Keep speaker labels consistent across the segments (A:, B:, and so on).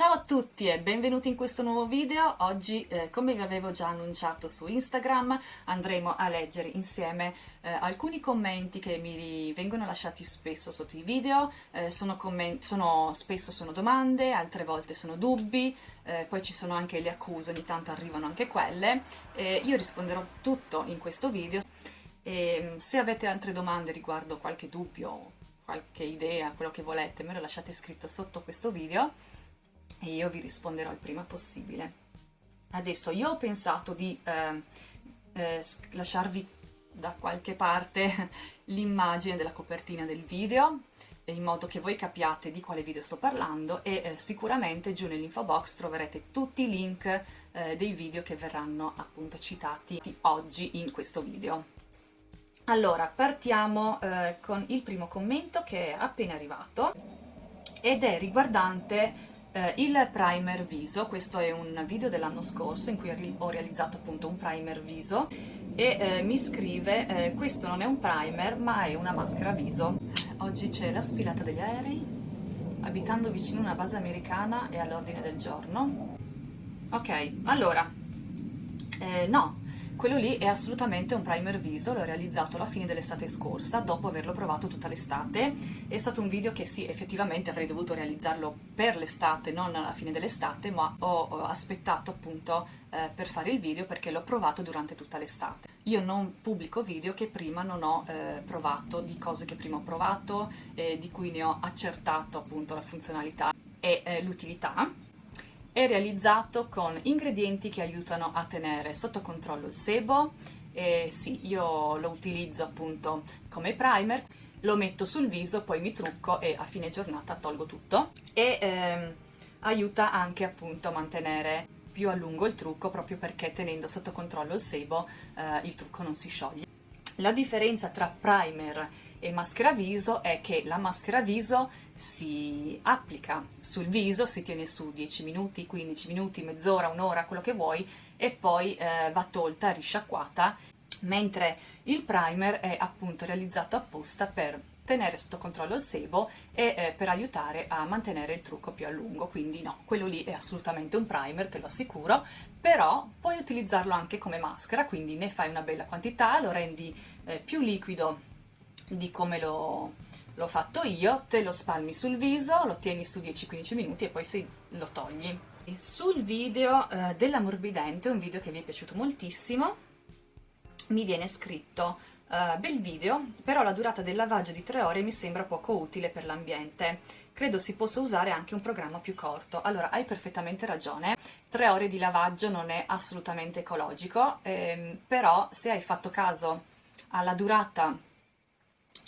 A: Ciao a tutti e benvenuti in questo nuovo video. Oggi, eh, come vi avevo già annunciato su Instagram, andremo a leggere insieme eh, alcuni commenti che mi vengono lasciati spesso sotto i video. Eh, sono sono, spesso sono domande, altre volte sono dubbi, eh, poi ci sono anche le accuse, ogni tanto arrivano anche quelle. io risponderò tutto in questo video. E, se avete altre domande riguardo qualche dubbio, qualche idea, quello che volete, me lo lasciate scritto sotto questo video e io vi risponderò il prima possibile. Adesso io ho pensato di eh, eh, lasciarvi da qualche parte l'immagine della copertina del video in modo che voi capiate di quale video sto parlando e eh, sicuramente giù nell'info box troverete tutti i link eh, dei video che verranno appunto citati oggi in questo video. Allora, partiamo eh, con il primo commento che è appena arrivato ed è riguardante eh, il primer viso, questo è un video dell'anno scorso in cui ho realizzato appunto un primer viso e eh, mi scrive eh, questo non è un primer ma è una maschera viso. Oggi c'è la sfilata degli aerei, abitando vicino a una base americana è all'ordine del giorno. Ok, allora, eh, no, quello lì è assolutamente un primer viso, l'ho realizzato alla fine dell'estate scorsa, dopo averlo provato tutta l'estate. È stato un video che sì, effettivamente avrei dovuto realizzarlo per l'estate, non alla fine dell'estate, ma ho aspettato appunto eh, per fare il video perché l'ho provato durante tutta l'estate. Io non pubblico video che prima non ho eh, provato, di cose che prima ho provato, eh, di cui ne ho accertato appunto la funzionalità e eh, l'utilità è realizzato con ingredienti che aiutano a tenere sotto controllo il sebo e sì, io lo utilizzo appunto come primer, lo metto sul viso, poi mi trucco e a fine giornata tolgo tutto e ehm, aiuta anche appunto a mantenere più a lungo il trucco proprio perché tenendo sotto controllo il sebo eh, il trucco non si scioglie. La differenza tra primer e maschera viso è che la maschera viso si applica. Sul viso, si tiene su 10 minuti, 15 minuti, mezz'ora, un'ora, quello che vuoi e poi eh, va tolta, risciacquata, mentre il primer è appunto realizzato apposta per tenere sotto controllo il sebo e eh, per aiutare a mantenere il trucco più a lungo, quindi no, quello lì è assolutamente un primer, te lo assicuro, però puoi utilizzarlo anche come maschera, quindi ne fai una bella quantità, lo rendi eh, più liquido di come l'ho fatto io, te lo spalmi sul viso, lo tieni su 10-15 minuti e poi si, lo togli. Sul video eh, dell'ammorbidente, un video che mi è piaciuto moltissimo, mi viene scritto uh, bel video, però la durata del lavaggio di 3 ore mi sembra poco utile per l'ambiente. Credo si possa usare anche un programma più corto. Allora, hai perfettamente ragione, 3 ore di lavaggio non è assolutamente ecologico, ehm, però se hai fatto caso alla durata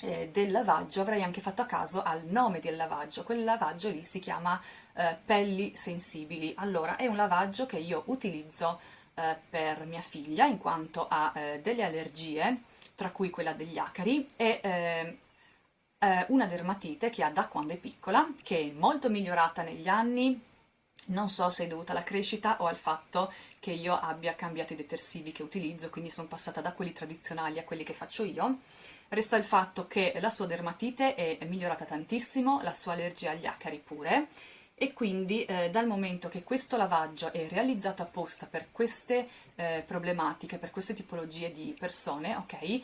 A: eh, del lavaggio avrei anche fatto a caso al nome del lavaggio, quel lavaggio lì si chiama eh, pelli sensibili, allora è un lavaggio che io utilizzo eh, per mia figlia in quanto ha eh, delle allergie, tra cui quella degli acari e eh, una dermatite che ha da quando è piccola, che è molto migliorata negli anni, non so se è dovuta alla crescita o al fatto che io abbia cambiato i detersivi che utilizzo, quindi sono passata da quelli tradizionali a quelli che faccio io, Resta il fatto che la sua dermatite è migliorata tantissimo, la sua allergia agli acari pure, e quindi eh, dal momento che questo lavaggio è realizzato apposta per queste eh, problematiche, per queste tipologie di persone, ok, eh,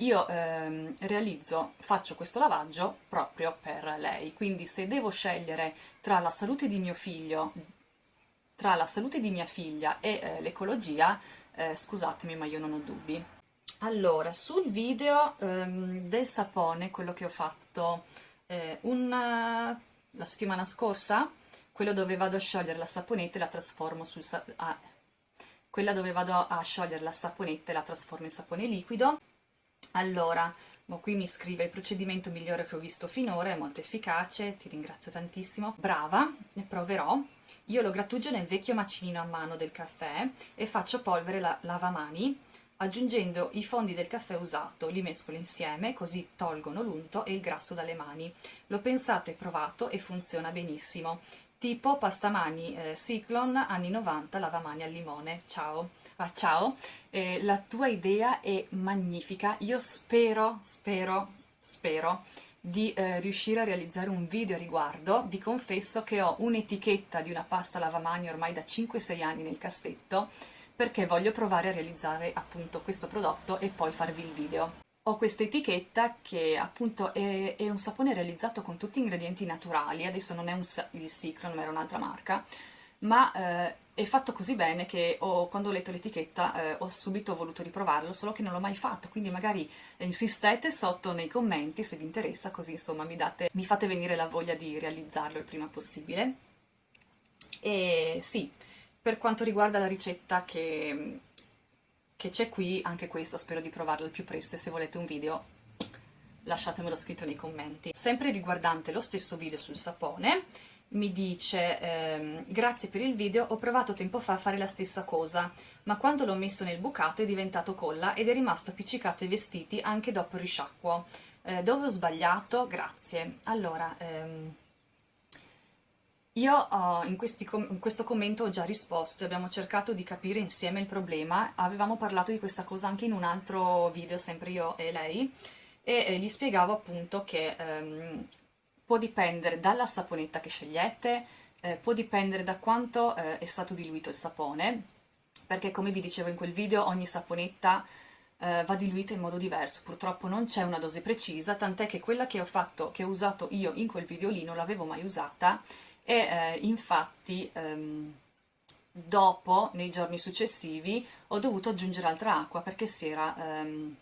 A: io ehm, realizzo, faccio questo lavaggio proprio per lei, quindi se devo scegliere tra la salute di mio figlio, tra la salute di mia figlia e eh, l'ecologia, eh, scusatemi ma io non ho dubbi. Allora, sul video um, del sapone, quello che ho fatto eh, una, la settimana scorsa, quello dove vado a sciogliere la saponetta e la trasformo sul ah, quella dove vado a sciogliere la saponetta e la trasformo in sapone liquido. Allora, qui mi scrive il procedimento migliore che ho visto finora, è molto efficace, ti ringrazio tantissimo. Brava, ne proverò. Io lo grattugio nel vecchio macinino a mano del caffè e faccio polvere la lavamani aggiungendo i fondi del caffè usato, li mescolo insieme così tolgono l'unto e il grasso dalle mani. L'ho pensato e provato e funziona benissimo. Tipo pastamani eh, Cyclone anni 90 lavamani al limone. Ciao! Ah, ciao! Eh, la tua idea è magnifica, io spero, spero, spero di eh, riuscire a realizzare un video a riguardo, vi confesso che ho un'etichetta di una pasta lavamani ormai da 5-6 anni nel cassetto perché voglio provare a realizzare appunto questo prodotto e poi farvi il video. Ho questa etichetta che appunto è, è, un sapone realizzato con tutti ingredienti naturali, adesso non è un, il Cicron ma era un'altra marca, ma eh, è fatto così bene che ho, quando ho letto l'etichetta eh, ho subito voluto riprovarlo, solo che non l'ho mai fatto, quindi magari insistete sotto nei commenti se vi interessa, così insomma mi, date, mi fate venire la voglia di realizzarlo il prima possibile. E sì, per quanto riguarda la ricetta che, c'è qui, anche questa spero di provarla al più presto e se volete un video lasciatemelo scritto nei commenti. Sempre riguardante lo stesso video sul sapone, mi dice ehm, grazie per il video, ho provato tempo fa a fare la stessa cosa, ma quando l'ho messo nel bucato è diventato colla ed è rimasto appiccicato ai vestiti anche dopo il risciacquo. Eh, dove ho sbagliato? Grazie. Allora, ehm, io oh, in, com in, questo commento ho già risposto, abbiamo cercato di capire insieme il problema, avevamo parlato di questa cosa anche in un altro video, sempre io e lei, e gli spiegavo appunto che ehm, può dipendere dalla saponetta che scegliete, eh, può dipendere da quanto eh, è stato diluito il sapone, perché come vi dicevo in quel video ogni saponetta eh, va diluita in modo diverso, purtroppo non c'è una dose precisa, tant'è che quella che ho fatto, che ho usato io in quel video lì non l'avevo mai usata e eh, infatti ehm, dopo, nei giorni successivi, ho dovuto aggiungere altra acqua perché si era... Ehm,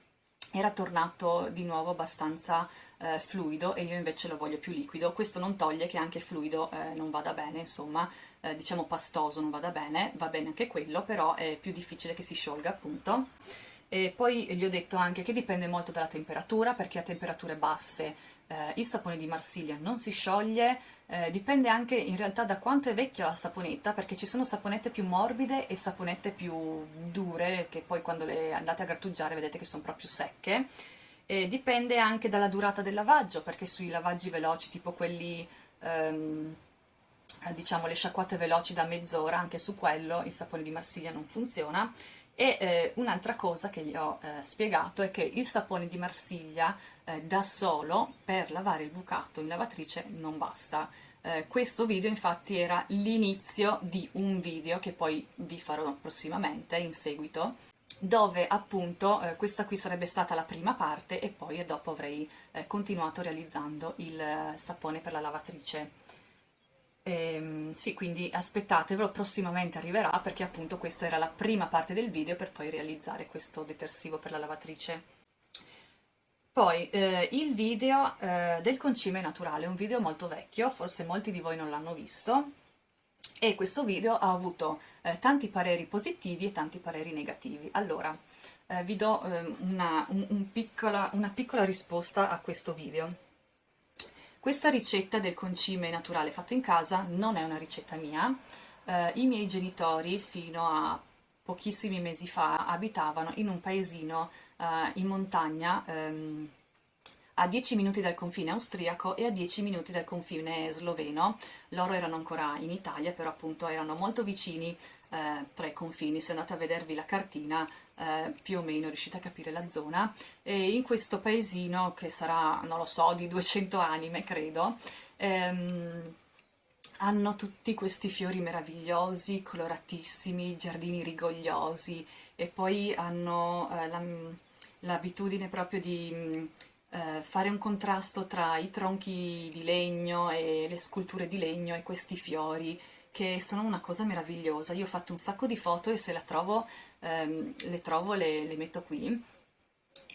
A: era tornato di nuovo abbastanza eh, fluido e io invece lo voglio più liquido. Questo non toglie che anche fluido eh, non vada bene, insomma, eh, diciamo pastoso non vada bene, va bene anche quello, però è più difficile che si sciolga appunto. E poi gli ho detto anche che dipende molto dalla temperatura, perché a temperature basse eh, il sapone di Marsiglia non si scioglie, eh, dipende anche in realtà da quanto è vecchia la saponetta, perché ci sono saponette più morbide e saponette più dure, che poi quando le andate a grattugiare vedete che sono proprio secche. E dipende anche dalla durata del lavaggio, perché sui lavaggi veloci, tipo quelli, ehm, diciamo le sciacquate veloci da mezz'ora, anche su quello il sapone di Marsiglia non funziona, e eh, un'altra cosa che gli ho eh, spiegato è che il sapone di Marsiglia eh, da solo per lavare il bucato in lavatrice non basta. Eh, questo video infatti era l'inizio di un video che poi vi farò prossimamente in seguito dove appunto eh, questa qui sarebbe stata la prima parte e poi dopo avrei eh, continuato realizzando il sapone per la lavatrice. Sì, quindi aspettatevelo, prossimamente arriverà perché appunto questa era la prima parte del video per poi realizzare questo detersivo per la lavatrice. Poi eh, il video eh, del concime naturale, un video molto vecchio, forse molti di voi non l'hanno visto, e questo video ha avuto eh, tanti pareri positivi e tanti pareri negativi. Allora, eh, vi do ehm, una, un, un piccola, una piccola risposta a questo video. Questa ricetta del concime naturale fatto in casa non è una ricetta mia, eh, i miei genitori fino a pochissimi mesi fa abitavano in un paesino eh, in montagna ehm, a 10 minuti dal confine austriaco e a 10 minuti dal confine sloveno. Loro erano ancora in Italia, però appunto erano molto vicini eh, tra i confini, se andate a vedervi la cartina eh, più o meno riuscite a capire la zona, e in questo paesino che sarà, non lo so, di 200 anime credo, ehm, hanno tutti questi fiori meravigliosi, coloratissimi, giardini rigogliosi. E poi hanno eh, l'abitudine proprio di eh, fare un contrasto tra i tronchi di legno e le sculture di legno e questi fiori che sono una cosa meravigliosa. Io ho fatto un sacco di foto e se la trovo, ehm, le trovo le, le metto qui.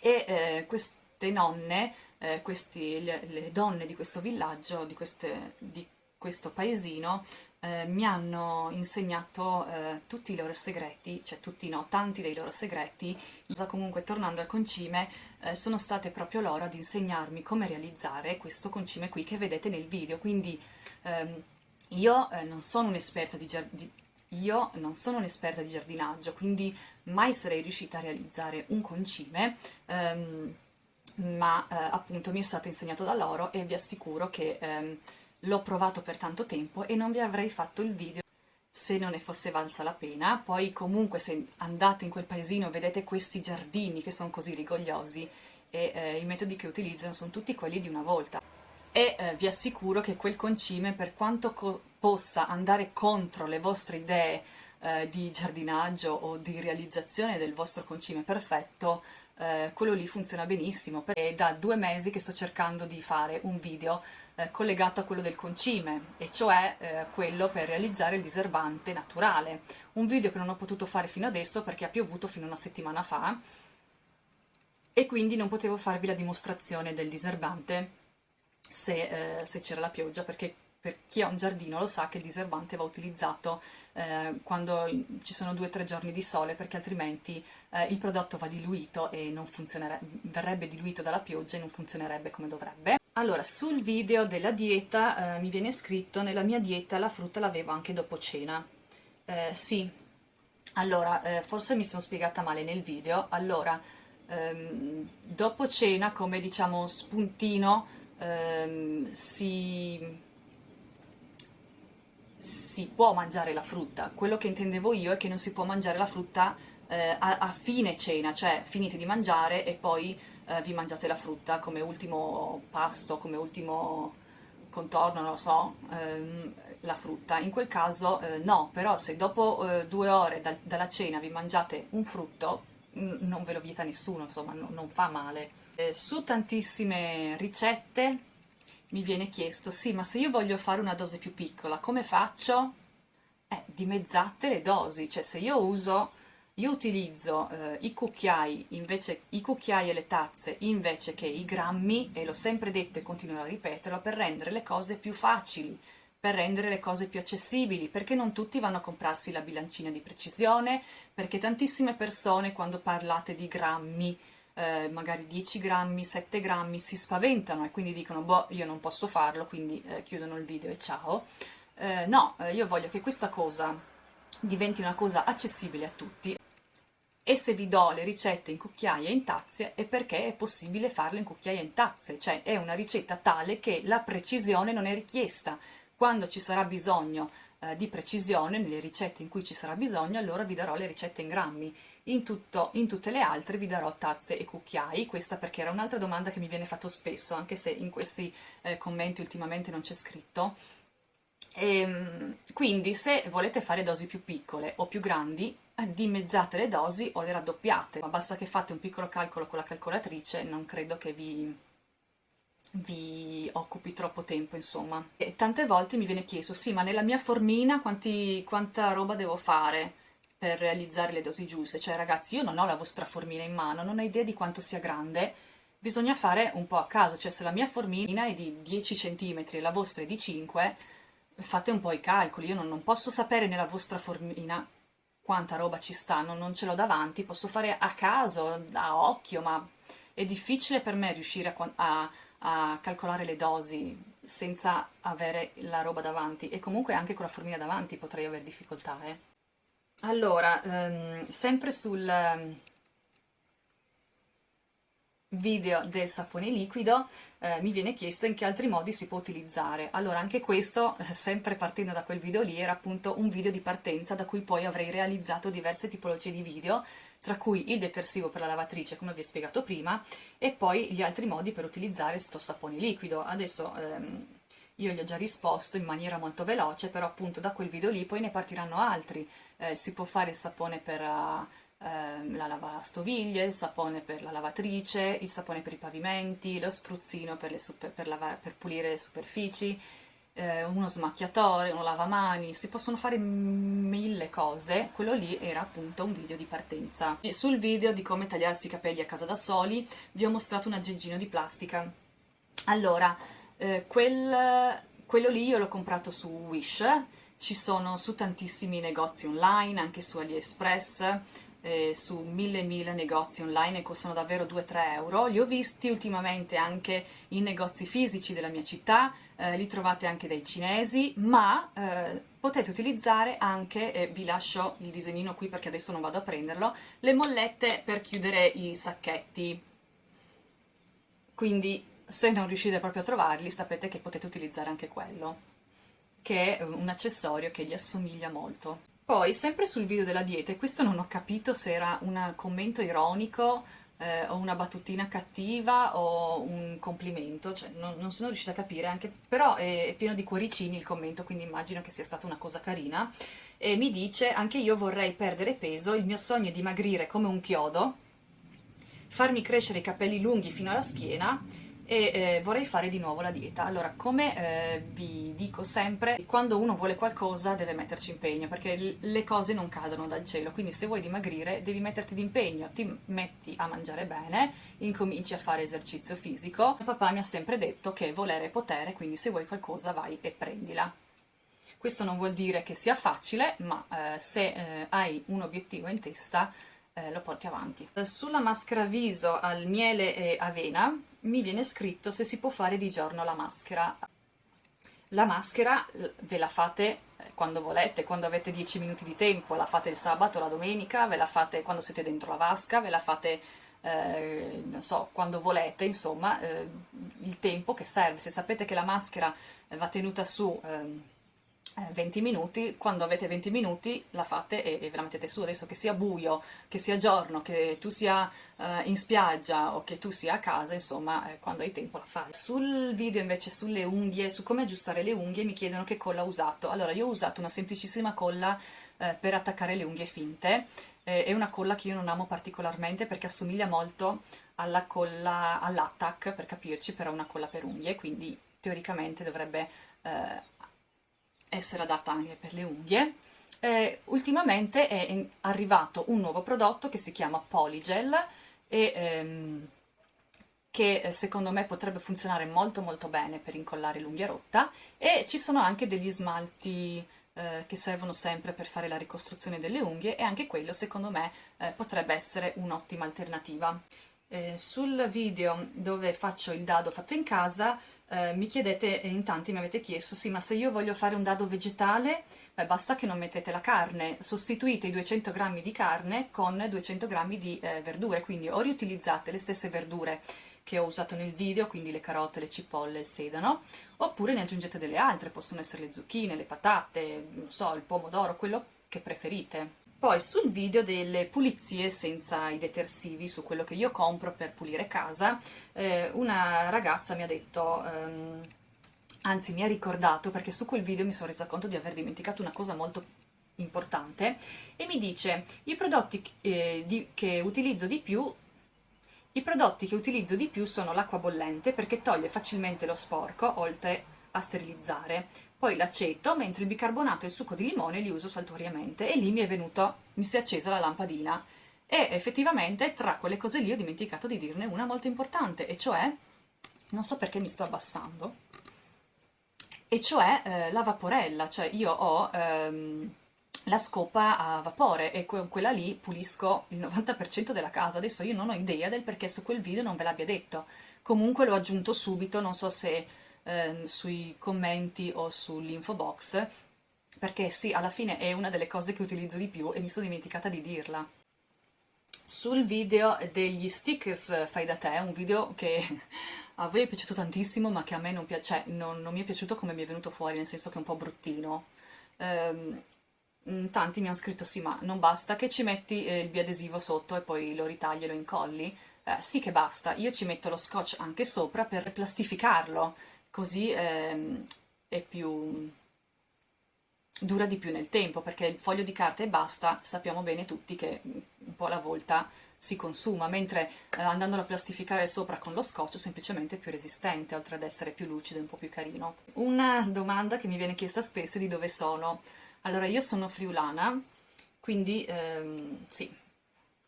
A: E eh, queste nonne, eh, questi, le, le, donne di questo villaggio, di, queste, di questo paesino, eh, mi hanno insegnato eh, tutti i loro segreti, cioè tutti no, tanti dei loro segreti. Comunque tornando al concime, eh, sono state proprio loro ad insegnarmi come realizzare questo concime qui che vedete nel video, quindi ehm, io eh, non sono un'esperta di, di, io non sono un'esperta di giardinaggio, quindi mai sarei riuscita a realizzare un concime, ehm, ma eh, appunto mi è stato insegnato da loro e vi assicuro che ehm, l'ho provato per tanto tempo e non vi avrei fatto il video se non ne fosse valsa la pena. Poi comunque se andate in quel paesino vedete questi giardini che sono così rigogliosi e eh, i metodi che utilizzano sono tutti quelli di una volta. E eh, vi assicuro che quel concime, per quanto possa andare contro le vostre idee eh, di giardinaggio o di realizzazione del vostro concime perfetto, eh, quello lì funziona benissimo. È da due mesi che sto cercando di fare un video eh, collegato a quello del concime, e cioè eh, quello per realizzare il diserbante naturale. Un video che non ho potuto fare fino adesso perché ha piovuto fino a una settimana fa, e quindi non potevo farvi la dimostrazione del diserbante se, eh, se c'era la pioggia, perché per chi ha un giardino lo sa che il diserbante va utilizzato eh, quando ci sono due o tre giorni di sole perché altrimenti eh, il prodotto va diluito e non verrebbe diluito dalla pioggia e non funzionerebbe come dovrebbe. Allora, sul video della dieta eh, mi viene scritto nella mia dieta la frutta l'avevo anche dopo cena. Eh, sì, allora, eh, forse mi sono spiegata male nel video. Allora, ehm, dopo cena come diciamo spuntino ehm, si si può mangiare la frutta, quello che intendevo io è che non si può mangiare la frutta eh, a, a, fine cena, cioè finite di mangiare e poi eh, vi mangiate la frutta come ultimo pasto, come ultimo contorno, non lo so, ehm, la frutta. In quel caso eh, no, però se dopo eh, due ore da, dalla cena vi mangiate un frutto, non ve lo vieta nessuno, insomma, no, non fa male. Eh, su tantissime ricette mi viene chiesto, sì, ma se io voglio fare una dose più piccola, come faccio? Eh, dimezzate le dosi, cioè se io uso, io utilizzo eh, i cucchiai, invece, i cucchiai e le tazze invece che i grammi, e l'ho sempre detto e continuerò a ripeterlo, per rendere le cose più facili, per rendere le cose più accessibili, perché non tutti vanno a comprarsi la bilancina di precisione, perché tantissime persone quando parlate di grammi eh, magari 10 grammi, 7 grammi, si spaventano e quindi dicono boh io non posso farlo, quindi eh, chiudono il video e ciao. Eh, no, eh, io voglio che questa cosa diventi una cosa accessibile a tutti e se vi do le ricette in cucchiaia e in tazze è perché è possibile farle in cucchiaia e in tazze, cioè è una ricetta tale che la precisione non è richiesta. Quando ci sarà bisogno eh, di precisione, nelle ricette in cui ci sarà bisogno, allora vi darò le ricette in grammi in, tutto, in tutte le altre vi darò tazze e cucchiai, questa perché era un'altra domanda che mi viene fatto spesso, anche se in questi eh, commenti ultimamente non c'è scritto. E, ehm, quindi se volete fare dosi più piccole o più grandi, eh, dimezzate le dosi o le raddoppiate, ma basta che fate un piccolo calcolo con la calcolatrice, non credo che vi, vi occupi troppo tempo, insomma. E tante volte mi viene chiesto, sì, ma nella mia formina quanti, quanta roba devo fare? Per realizzare le dosi giuste, cioè ragazzi io non ho la vostra formina in mano, non ho idea di quanto sia grande, bisogna fare un po' a caso, cioè se la mia formina è di 10 cm e la vostra è di 5, fate un po' i calcoli, io non, non posso sapere nella vostra formina quanta roba ci sta, non, non ce l'ho davanti, posso fare a caso, a occhio, ma è difficile per me riuscire a, a, a calcolare le dosi senza avere la roba davanti. E comunque anche con la formina davanti potrei avere difficoltà, eh. Allora, ehm, sempre sul ehm, video del sapone liquido eh, mi viene chiesto in che altri modi si può utilizzare. Allora, anche questo, eh, sempre partendo da quel video lì, era appunto un video di partenza da cui poi avrei realizzato diverse tipologie di video, tra cui il detersivo per la lavatrice, come vi ho spiegato prima, e poi gli altri modi per utilizzare sto sapone liquido. Adesso... Ehm, io gli ho già risposto in maniera molto veloce, però appunto da quel video lì poi ne partiranno altri. Eh, si può fare il sapone per uh, la lavastoviglie, il sapone per la lavatrice, il sapone per i pavimenti, lo spruzzino per, super, per, per pulire le superfici, eh, uno smacchiatore, uno lavamani, si possono fare mille cose, quello lì era appunto un video di partenza. E sul video di come tagliarsi i capelli a casa da soli vi ho mostrato un aggeggino di plastica. Allora, eh, quel, quello lì io l'ho comprato su Wish, ci sono su tantissimi negozi online, anche su AliExpress, eh, su mille mille negozi online e costano davvero 2-3 euro. Li ho visti ultimamente anche in negozi fisici della mia città, eh, li trovate anche dai cinesi, ma eh, potete utilizzare anche, vi lascio il disegnino qui perché adesso non vado a prenderlo, le mollette per chiudere i sacchetti. Quindi se non riuscite proprio a trovarli sapete che potete utilizzare anche quello che è un accessorio che gli assomiglia molto. Poi, sempre sul video della dieta, e questo non ho capito se era un commento ironico eh, o una battutina cattiva o un complimento, cioè non, non sono riuscita a capire, anche, però è, è, pieno di cuoricini il commento, quindi immagino che sia stata una cosa carina. E mi dice, anche io vorrei perdere peso, il mio sogno è dimagrire come un chiodo, farmi crescere i capelli lunghi fino alla schiena e eh, vorrei fare di nuovo la dieta. Allora, come eh, vi dico sempre, quando uno vuole qualcosa deve metterci impegno, perché le cose non cadono dal cielo, quindi se vuoi dimagrire devi metterti d'impegno, ti metti a mangiare bene, incominci a fare esercizio fisico. Mio papà mi ha sempre detto che volere è potere, quindi se vuoi qualcosa vai e prendila. Questo non vuol dire che sia facile, ma eh, se eh, hai un obiettivo in testa eh, lo porti avanti. Sulla maschera viso al miele e avena mi viene scritto se si può fare di giorno la maschera. La maschera ve la fate eh, quando volete, quando avete 10 minuti di tempo, la fate il sabato, la domenica, ve la fate quando siete dentro la vasca, ve la fate, eh, non so, quando volete, insomma, eh, il tempo che serve. Se sapete che la maschera va tenuta su... Eh, 20 eh, minuti, quando avete 20 minuti la fate e, e, ve la mettete su, adesso che sia buio, che sia giorno, che tu sia uh, in spiaggia o che tu sia a casa, insomma, eh, quando hai tempo la fai. Sul video invece sulle unghie, su come aggiustare le unghie, mi chiedono che colla ho usato. Allora, io ho usato una semplicissima colla eh, per attaccare le unghie finte, eh, è una colla che io non amo particolarmente perché assomiglia molto alla colla, all'attack, per capirci, però è una colla per unghie, quindi teoricamente dovrebbe eh, essere adatta anche per le unghie. Eh, ultimamente è arrivato un nuovo prodotto che si chiama Polygel e ehm, che eh, secondo me potrebbe funzionare molto molto bene per incollare l'unghia rotta e ci sono anche degli smalti eh, che servono sempre per fare la ricostruzione delle unghie e anche quello secondo me eh, potrebbe essere un'ottima alternativa. Eh, sul video dove faccio il dado fatto in casa eh, mi chiedete, in tanti mi avete chiesto, sì ma se io voglio fare un dado vegetale, beh, basta che non mettete la carne, sostituite i 200 g di carne con 200 g di eh, verdure, quindi o riutilizzate le stesse verdure che ho usato nel video, quindi le carote, le cipolle, il sedano, oppure ne aggiungete delle altre, possono essere le zucchine, le patate, non so, il pomodoro, quello che preferite. Poi sul video delle pulizie senza i detersivi, su quello che io compro per pulire casa, eh, una ragazza mi ha detto... Um, anzi mi ha ricordato perché su quel video mi sono resa conto di aver dimenticato una cosa molto importante e mi dice i prodotti eh, di, che utilizzo di più i prodotti che utilizzo di più sono l'acqua bollente perché toglie facilmente lo sporco oltre a sterilizzare poi l'aceto, mentre il bicarbonato e il succo di limone li uso saltuariamente e lì mi è venuto, mi si è accesa la lampadina. E effettivamente tra quelle cose lì ho dimenticato di dirne una molto importante e cioè, non so perché mi sto abbassando, e cioè eh, la vaporella, cioè io ho ehm, la scopa a vapore e que quella lì pulisco il 90% della casa, adesso io non ho idea del perché su quel video non ve l'abbia detto, comunque l'ho aggiunto subito, non so se ehm, sui commenti o sull'info box, perché sì, alla fine è una delle cose che utilizzo di più e mi sono dimenticata di dirla. Sul video degli stickers fai da te, un video che a voi è piaciuto tantissimo ma che a me non, piace, cioè, non, non mi è piaciuto come mi è venuto fuori, nel senso che è un po' bruttino. Um, tanti mi hanno scritto sì ma non basta che ci metti eh, il biadesivo sotto e poi lo ritagli e lo incolli eh, sì che basta, io ci metto lo scotch anche sopra per plastificarlo così ehm, è più dura di più nel tempo, perché il foglio di carta e basta sappiamo bene tutti che un po' alla volta si consuma, mentre eh, andandolo a plastificare sopra con lo scotch semplicemente è più resistente, oltre ad essere più lucido e un po' più carino. Una domanda che mi viene chiesta spesso è di dove sono. Allora, io sono friulana, quindi ehm, sì,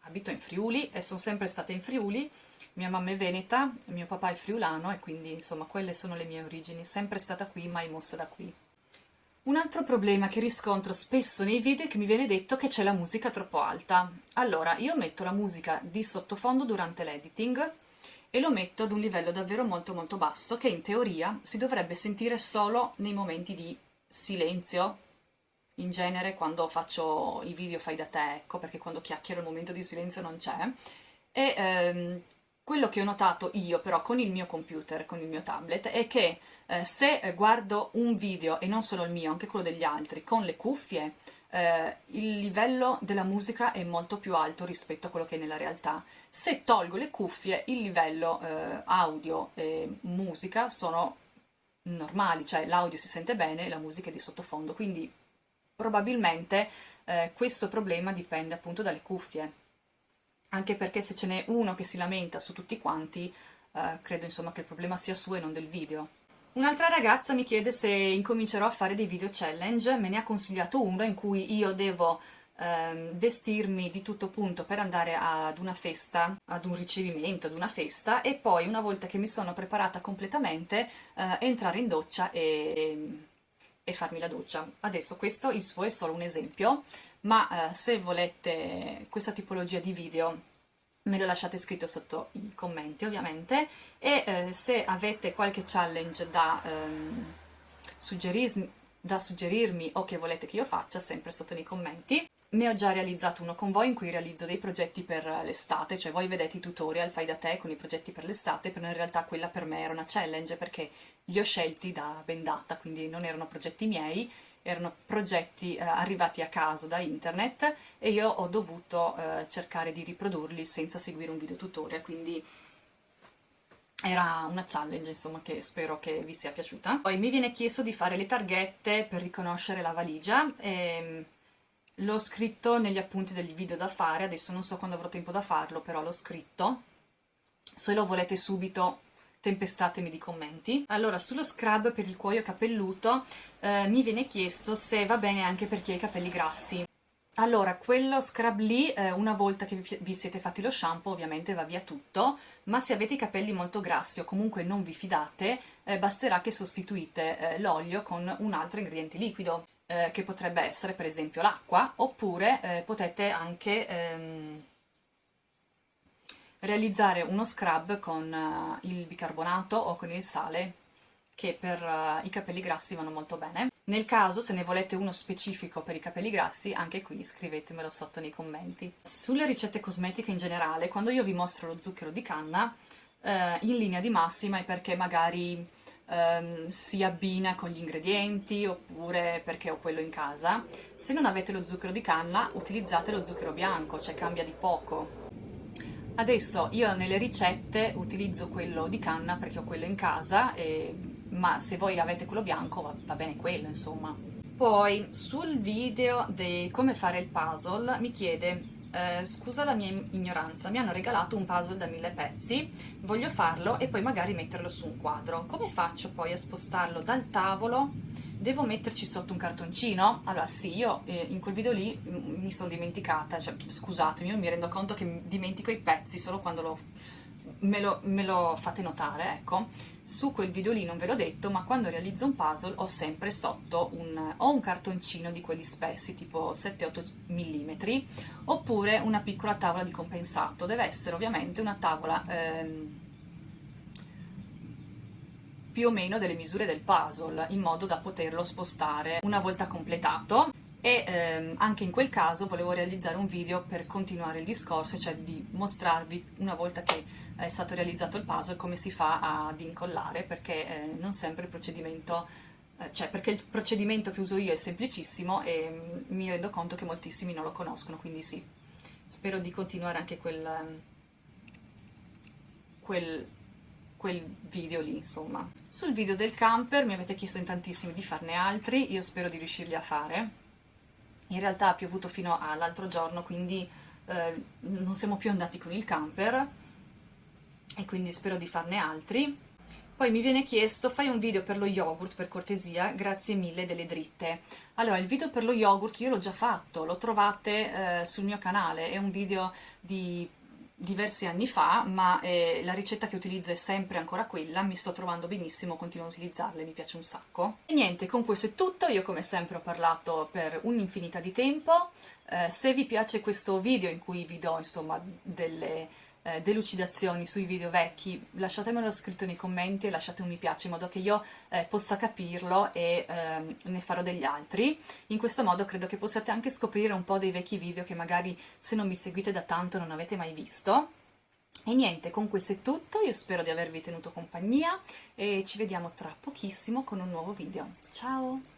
A: abito in Friuli e sono sempre stata in Friuli, mia mamma è veneta, mio papà è friulano e quindi insomma quelle sono le mie origini, sempre stata qui, mai mossa da qui. Un altro problema che riscontro spesso nei video è che mi viene detto che c'è la musica troppo alta. Allora, io metto la musica di sottofondo durante l'editing e lo metto ad un livello davvero molto molto basso che in teoria si dovrebbe sentire solo nei momenti di silenzio, in genere quando faccio i video fai da te, ecco, perché quando chiacchiero il momento di silenzio non c'è, e ehm, Quello che ho notato io però con il mio computer, con il mio tablet, è che eh, se guardo un video, e non solo il mio, anche quello degli altri, con le cuffie, eh, il livello della musica è molto più alto rispetto a quello che è nella realtà. Se tolgo le cuffie, il livello eh, audio e musica sono normali, cioè l'audio si sente bene e la musica è di sottofondo, quindi probabilmente eh, questo problema dipende appunto dalle cuffie anche perché se ce n'è uno che si lamenta su tutti quanti, eh, credo insomma che il problema sia suo e non del video. Un'altra ragazza mi chiede se incomincerò a fare dei video challenge, me ne ha consigliato uno in cui io devo ehm, vestirmi di tutto punto per andare ad una festa, ad un ricevimento, ad una festa e poi una volta che mi sono preparata completamente eh, entrare in doccia e, e farmi la doccia. Adesso questo il suo è solo un esempio, ma eh, se volete questa tipologia di video me lo lasciate scritto sotto i commenti ovviamente. E eh, se avete qualche challenge da, ehm, suggerirmi, da suggerirmi o che volete che io faccia sempre sotto nei commenti ne ho già realizzato uno con voi in cui realizzo dei progetti per l'estate, cioè voi vedete i tutorial, fai da te con i progetti per l'estate, però in realtà quella per me era una challenge perché li ho scelti da bendata, quindi non erano progetti miei, erano progetti eh, arrivati a caso da internet e io ho dovuto eh, cercare di riprodurli senza seguire un video tutorial, quindi era una challenge insomma che spero che vi sia piaciuta. Poi mi viene chiesto di fare le targhette per riconoscere la valigia e l'ho scritto negli appunti degli video da fare, adesso non so quando avrò tempo da farlo, però l'ho scritto. Se lo volete subito tempestatemi di commenti. Allora, sullo scrub per il cuoio capelluto eh, mi viene chiesto se va bene anche per chi ha i capelli grassi. Allora, quello scrub lì, eh, una volta che vi siete fatti lo shampoo, ovviamente va via tutto, ma se avete i capelli molto grassi o comunque non vi fidate, eh, basterà che sostituite eh, l'olio con un altro ingrediente liquido, eh, che potrebbe essere per esempio l'acqua, oppure eh, potete anche... Ehm, realizzare uno scrub con uh, il bicarbonato o con il sale che per uh, i capelli grassi vanno molto bene. Nel caso, se ne volete uno specifico per i capelli grassi, anche qui scrivetemelo sotto nei commenti. Sulle ricette cosmetiche in generale, quando io vi mostro lo zucchero di canna, eh, in linea di massima è perché magari ehm, si abbina con gli ingredienti oppure perché ho quello in casa. Se non avete lo zucchero di canna, utilizzate lo zucchero bianco, cioè cambia di poco Adesso io nelle ricette utilizzo quello di canna perché ho quello in casa, e, ma se voi avete quello bianco va, va bene quello insomma. Poi sul video di come fare il puzzle mi chiede eh, scusa la mia ignoranza, mi hanno regalato un puzzle da mille pezzi, voglio farlo e poi magari metterlo su un quadro. Come faccio poi a spostarlo dal tavolo devo metterci sotto un cartoncino? Allora sì, io eh, in quel video lì mi sono dimenticata, cioè scusatemi, io mi rendo conto che dimentico i pezzi solo quando lo, me, lo, me lo fate notare, ecco. Su quel video lì non ve l'ho detto, ma quando realizzo un puzzle ho sempre sotto un, o un cartoncino di quelli spessi, tipo 7-8 mm, oppure una piccola tavola di compensato. Deve essere ovviamente una tavola... Ehm, più o meno delle misure del puzzle in modo da poterlo spostare una volta completato. E ehm, anche in quel caso volevo realizzare un video per continuare il discorso, cioè di mostrarvi una volta che è stato realizzato il puzzle come si fa ad incollare perché eh, non sempre il procedimento eh, cioè perché il procedimento che uso io è semplicissimo e mm, mi rendo conto che moltissimi non lo conoscono, quindi sì, spero di continuare anche quel, quel quel video lì, insomma. Sul video del camper mi avete chiesto in tantissimi di farne altri, io spero di riuscirli a fare. In realtà ha piovuto fino all'altro giorno, quindi eh, non siamo più andati con il camper e quindi spero di farne altri. Poi mi viene chiesto, fai un video per lo yogurt per cortesia, grazie mille delle dritte. Allora, il video per lo yogurt io l'ho già fatto, lo trovate eh, sul mio canale, è un video di diversi anni fa, ma eh, la ricetta che utilizzo è sempre ancora quella, mi sto trovando benissimo, continuo a utilizzarla mi piace un sacco. E niente, con questo è tutto, io come sempre ho parlato per un'infinità di tempo, eh, se vi piace questo video in cui vi do insomma delle eh, delucidazioni sui video vecchi, lasciatemelo scritto nei commenti e lasciate un mi piace in modo che io eh, possa capirlo e eh, ne farò degli altri. In questo modo credo che possiate anche scoprire un po' dei vecchi video che magari se non mi seguite da tanto non avete mai visto. E niente, con questo è tutto, io spero di avervi tenuto compagnia e ci vediamo tra pochissimo con un nuovo video. Ciao!